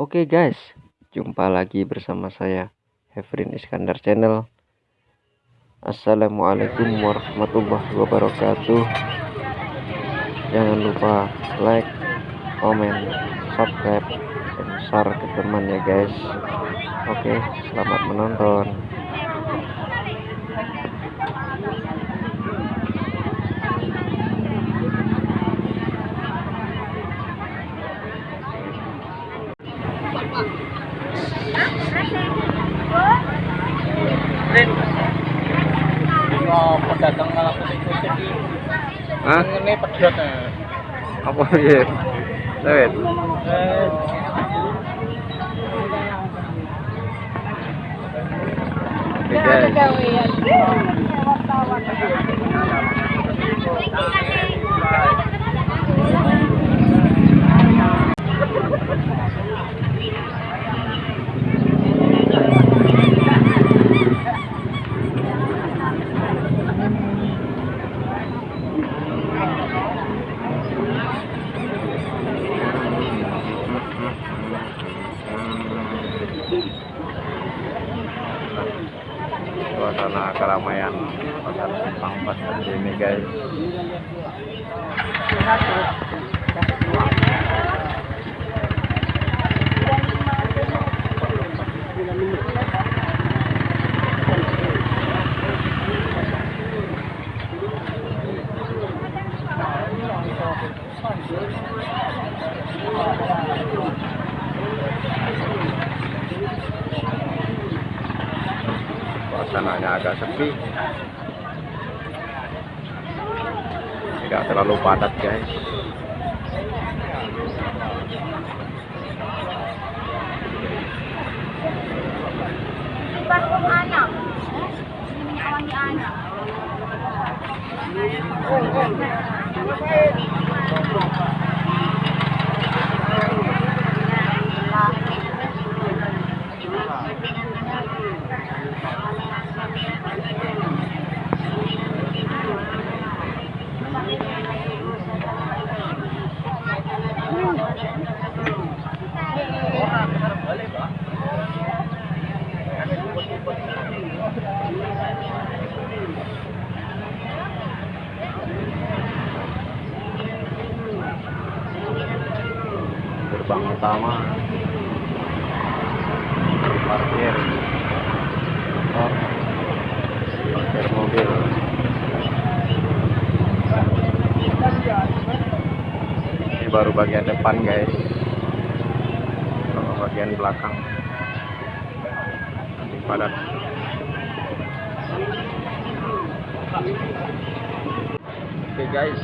Oke guys, jumpa lagi bersama saya Hefrin Iskandar Channel. Assalamualaikum warahmatullahi wabarakatuh. Jangan lupa like, komen, subscribe, dan share ke teman ya guys. Oke, selamat menonton. Oh, pedagang malah kucing-kucing iki. Hah? Ngene pedhot. Apa ya? Lewet. Eh, Oke guys. Suasana keramaian pasar simpang pasar ini guys suasananya agak sepi. Tidak terlalu padat guys gerbang utama baru bagian depan guys. Kalau bagian belakang. Nanti padat. Oke guys